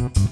Mm-hmm.